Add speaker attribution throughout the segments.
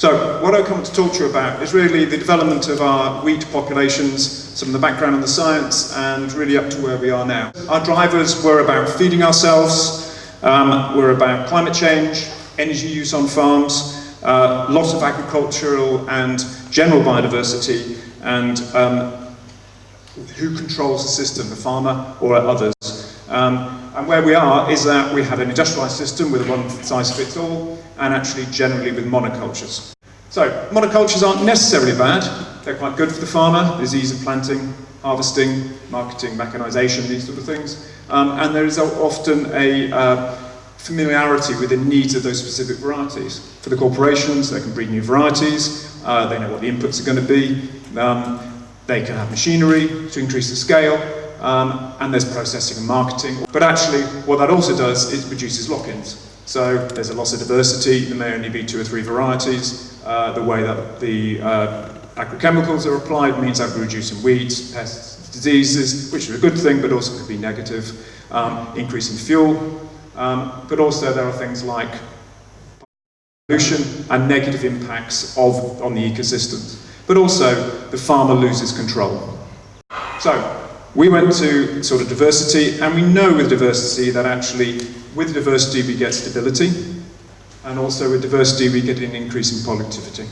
Speaker 1: So what I come to talk to you about is really the development of our wheat populations, some of the background on the science, and really up to where we are now. Our drivers were about feeding ourselves, um, were about climate change, energy use on farms, uh, loss of agricultural and general biodiversity, and um, who controls the system, the farmer or others. Um, and where we are is that we have an industrialised system with a one-size-fits-all, and actually generally with monocultures. So, monocultures aren't necessarily bad. They're quite good for the farmer, there's ease of planting, harvesting, marketing, mechanisation, these sort of things. Um, and there is often a uh, familiarity with the needs of those specific varieties. For the corporations, they can breed new varieties, uh, they know what the inputs are going to be, um, they can have machinery to increase the scale, um, and there's processing and marketing. But actually, what that also does is reduces lock-ins. So there's a loss of diversity, there may only be two or three varieties. Uh, the way that the uh, agrochemicals are applied means that we're reducing weeds, pests, diseases, which is a good thing, but also could be negative. Um, increasing fuel, um, but also there are things like pollution and negative impacts of, on the ecosystems. But also, the farmer loses control. So, we went to sort of diversity, and we know with diversity that actually, with diversity we get stability, and also with diversity we get an increase in productivity.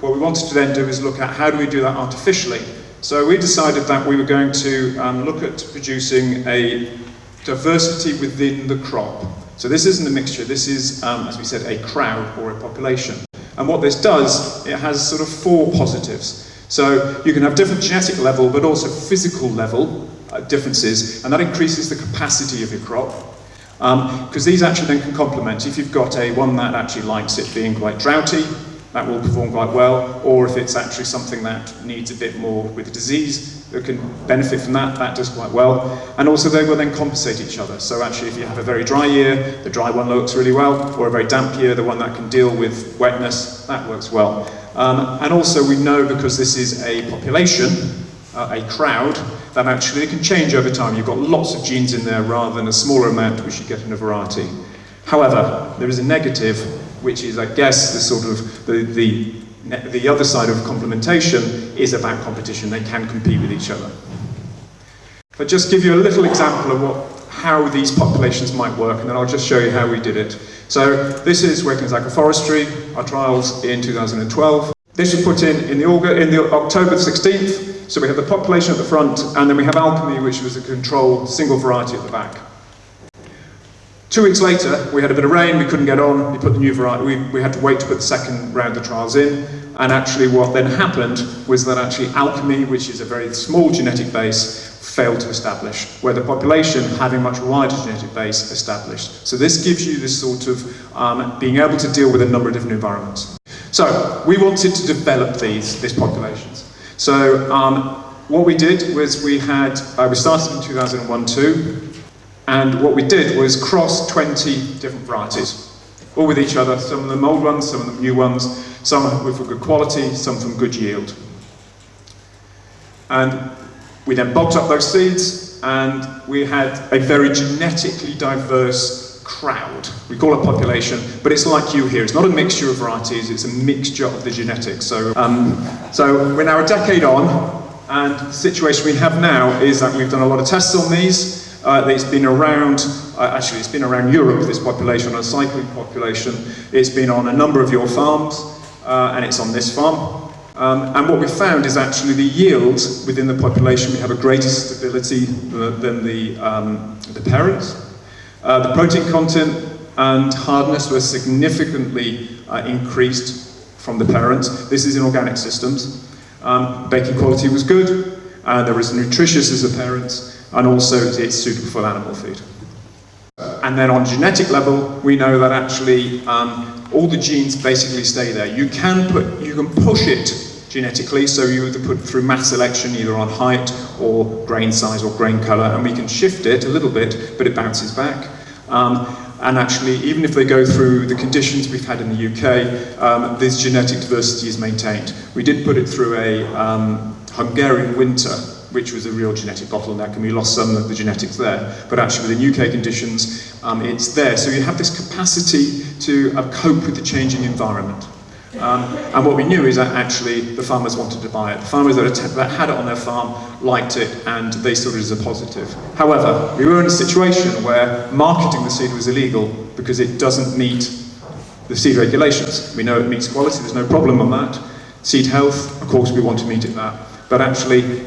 Speaker 1: What we wanted to then do is look at how do we do that artificially. So we decided that we were going to um, look at producing a diversity within the crop. So this isn't a mixture, this is, um, as we said, a crowd or a population. And what this does, it has sort of four positives. So you can have different genetic level, but also physical level uh, differences, and that increases the capacity of your crop. Because um, these actually then can complement. If you've got a one that actually likes it being quite droughty, that will perform quite well, or if it's actually something that needs a bit more with disease that can benefit from that, that does quite well. And also they will then compensate each other. So actually if you have a very dry year, the dry one looks really well, or a very damp year, the one that can deal with wetness, that works well. Um, and also we know because this is a population, uh, a crowd, that actually can change over time. You've got lots of genes in there rather than a smaller amount which you get in a variety. However, there is a negative, which is, I guess, the sort of the, the, the other side of complementation is about competition. They can compete with each other. But just give you a little example of what, how these populations might work, and then I'll just show you how we did it. So this is working Wakelyns Agroforestry, our trials in 2012. This was put in in the, in the October 16th, so we have the population at the front, and then we have Alchemy, which was a control single variety at the back. Two weeks later, we had a bit of rain, we couldn't get on, we put the new variety, we, we had to wait to put the second round of trials in, and actually what then happened was that actually Alchemy, which is a very small genetic base, failed to establish, where the population having much wider genetic base established. So this gives you this sort of um, being able to deal with a number of different environments. So we wanted to develop these, these populations. So um, what we did was we had, uh, we started in 2001-2, and what we did was cross 20 different varieties, all with each other, some of them old ones, some of them new ones, some with good quality, some from good yield. And we then bogged up those seeds and we had a very genetically diverse crowd. We call it population, but it's like you here. It's not a mixture of varieties, it's a mixture of the genetics. So, um, so we're now a decade on, and the situation we have now is that we've done a lot of tests on these. Uh, it's been around, uh, actually it's been around Europe, this population, a cycling population. It's been on a number of your farms, uh, and it's on this farm. Um, and what we found is actually the yield within the population, we have a greater stability than the, um, the parents. Uh, the protein content and hardness were significantly uh, increased from the parents. This is in organic systems. Um, baking quality was good, uh, there was nutritious as the parents, and also it's suitable for animal feed. And then on genetic level, we know that actually um, all the genes basically stay there. You can put, you can push it genetically, so you either put through mass selection either on height or grain size or grain colour, and we can shift it a little bit, but it bounces back. Um, and actually, even if they go through the conditions we've had in the UK, um, this genetic diversity is maintained. We did put it through a um, Hungarian winter, which was a real genetic bottleneck, and we lost some of the genetics there. But actually, within UK conditions, um, it's there. So you have this capacity to uh, cope with the changing environment. Um, and what we knew is that actually the farmers wanted to buy it. The farmers that, had it on their farm liked it and they saw it as a positive. However, we were in a situation where marketing the seed was illegal because it doesn't meet the seed regulations. We know it meets quality, there's no problem on that. Seed health, of course, we want to meet it that. But actually,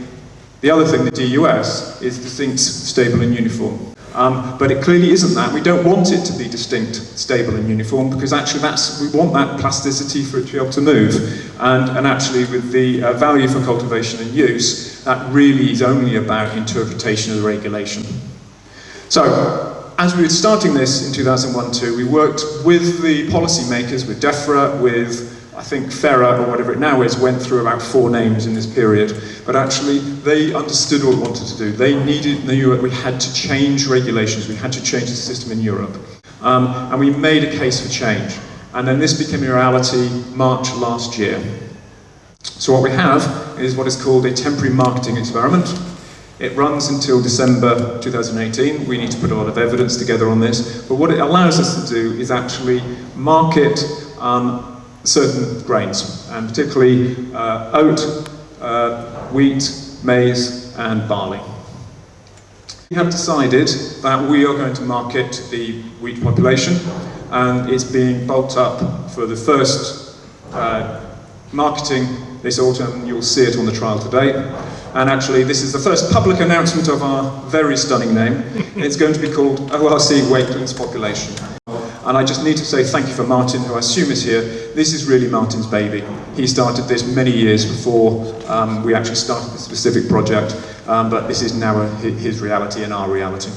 Speaker 1: the other thing, the DUS, is distinct, stable and uniform. Um, but it clearly isn't that. We don't want it to be distinct, stable and uniform because actually that's, we want that plasticity for it to be able to move. And, and actually with the uh, value for cultivation and use, that really is only about interpretation of the regulation. So, as we were starting this in 2001-2, we worked with the policymakers, with DEFRA, with I think FERA, or whatever it now is, went through about four names in this period. But actually, they understood what we wanted to do. They needed, they knew that we had to change regulations, we had to change the system in Europe. Um, and we made a case for change. And then this became a reality March last year. So what we have is what is called a temporary marketing experiment. It runs until December 2018. We need to put a lot of evidence together on this. But what it allows us to do is actually market um, certain grains, and particularly uh, oat, uh, wheat, maize, and barley. We have decided that we are going to market the wheat population, and it's being bulked up for the first uh, marketing this autumn. You'll see it on the trial today. And actually, this is the first public announcement of our very stunning name. It's going to be called ORC Wakelyns Population. And I just need to say thank you for Martin, who I assume is here. This is really Martin's baby. He started this many years before um, we actually started the specific project, um, but this is now a, his reality and our reality.